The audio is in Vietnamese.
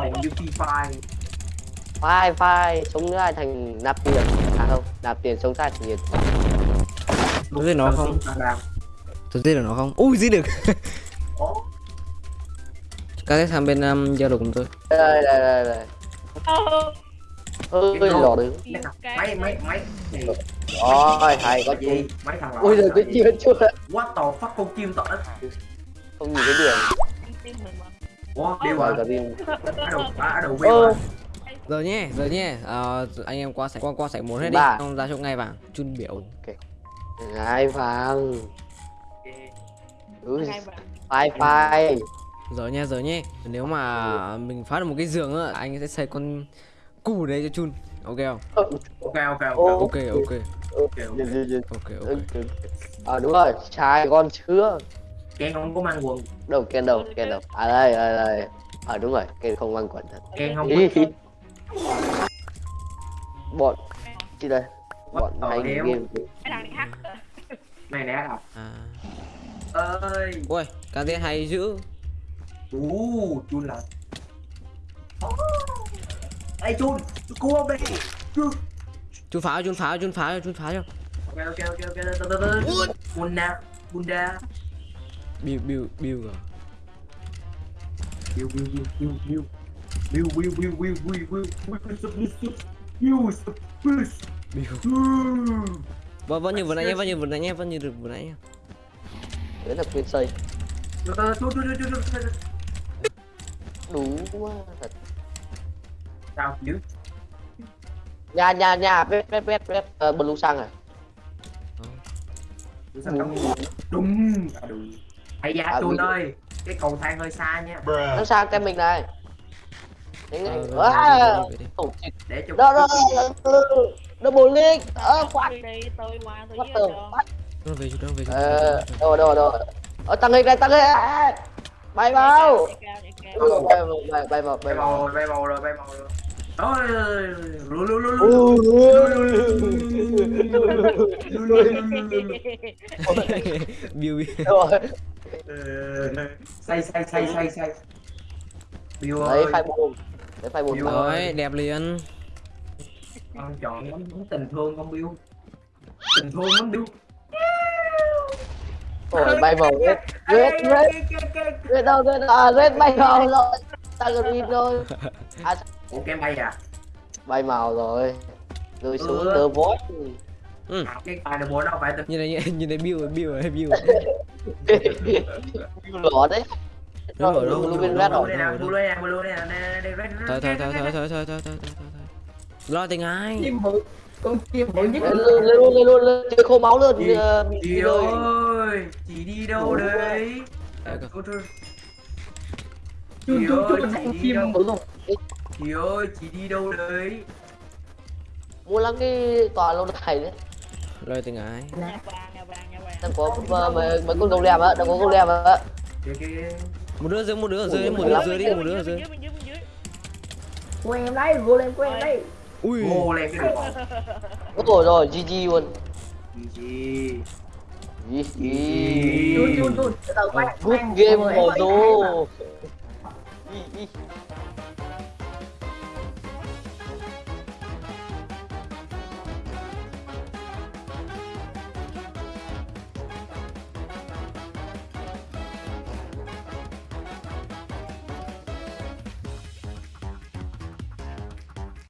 ngầu như phi phai phai phai sống nữa ai thành nạp tiền. À không nạp tiền sống sai thành tiền. Tôi thấy nó không? Tôi giết được nó không? Ui giết được. Các cái sang bên um, giao đồ cùng tôi. Đây đây đây đây. Ơi lọt được mấy mấy mấy rồi thầy có gì? Mấy thằng ui rồi cái chưa chưa. What the fuck con chim đất. Không nhìn cái điểm Ủa, đi rồi cả đầu đầu quên Giờ nhé, giờ nhé. Ờ, Anh em qua sảnh qua qua sảnh một hết đi. Ba. Xong ra chỗ ngay vàng Chun biểu. Hai vàng ui phai phai Giờ nhé, giờ nhé. Nếu mà mình phá được một cái giường á Anh sẽ xây con củ đấy cho Chun. Ok không? ok ok ok. Ô. Ok, ok. Ok Ok, ok à đúng rồi. Trai con chưa Ken không có mang quần. Đâu ken đâu ken đâu. À đây đây đây. À đúng rồi ken không mang quần thật. Ken không có bọn chị đây. Bọn hay game. Mày nè à? À. Ơi. Ui, cá tiên hay dữ. Ú, chun là Ê chun, cứu ông đi Chun. Chun phá, chun phá, chun phá, chun phá cho. Ok ok ok ok, Bunda, Bunda Bill, Bill, Bill à Bill, Bill, Bill, Bill, Bill Bill, Bill, Bill, Bill, Bill, Bill, Bill, submissive Bill, submissive Bill Bill Vẫn, vẫn như vừa nãy nhé, vẫn như vừa nãy nhé, vẫn như được vừa nãy nhé đấy là quyền xây Từ từ, chun, chun, chun, chun, chun đúng quá thật Sao, dữ nhà nhà nhà vết vết vết uh, blue sang à Đúng À, đúng Hay da À, video. ơi Cái cầu thang hơi xa nha nó sang cái mình này Ờ, à Để cho đó đó double link ờ khoan đi tôi qua tôi fuck Nó về nó về ờ đâu đâu đâu ờ tăng lên đây tăng lên à, bay vào bay vào bay bay vào Bay vào màu rồi, bay màu rồi, bay màu rồi Ôi, lù lù lù lù Bill, Bill rồi say say say say say. Bill đấy ơi. phai buồn. Đấy vào. Rồi, đẹp liền. Con chọn lắm lắm tình thương con Bill. Tình thương lắm Bill. Rồi bay vào red red red. Red đâu red à red bay vào rồi. Lên rồi à ủa kem bay à? Bay màu rồi. Rồi xuống Ừ. tờ vót À, cái bài này bộ đâu phải từ Nhìn này, nhìn- này rồi, Bill rồi, Bill lỏ đấy. Ở rồi đâu? luôn bên Blue red đây rồi đây nè Blue đây nè nè đây red Thôi, thôi, thôi, thôi, thôi, thôi, thôi, thôi, Lo tình ai con chim bự nhất. Lên luôn lên luôn lên chơi khô máu luôn Chị- ờ, bị chị đi rồi. ơi? Chị đi đâu đấy? Chun chị thằng đi chim bự không? chị ơi chị đi đâu đấy? Mua lắm cái tòa lâu đài đấy Lôi từ ngại. đừng có mấy mấy con gấu lem á, đang có con lem á. Một đứa dưới, một đứa dưới, một đứa dưới đi, một đứa dưới. Của em đấy, vô lên quen em đấy. Ui. Gấu lem cái này. Rồi, GG luôn. GG. GG. Good game, Modo.